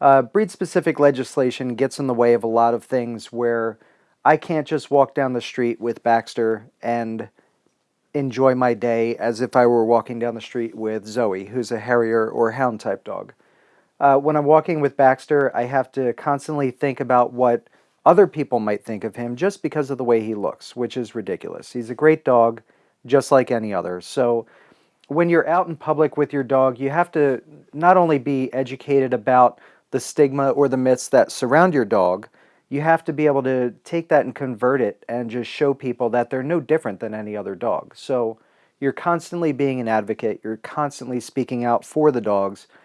Uh, breed-specific legislation gets in the way of a lot of things where I can't just walk down the street with Baxter and enjoy my day as if I were walking down the street with Zoe, who's a Harrier or Hound type dog. Uh, when I'm walking with Baxter, I have to constantly think about what other people might think of him just because of the way he looks, which is ridiculous. He's a great dog, just like any other. So when you're out in public with your dog, you have to not only be educated about the stigma or the myths that surround your dog, you have to be able to take that and convert it and just show people that they're no different than any other dog. So you're constantly being an advocate, you're constantly speaking out for the dogs,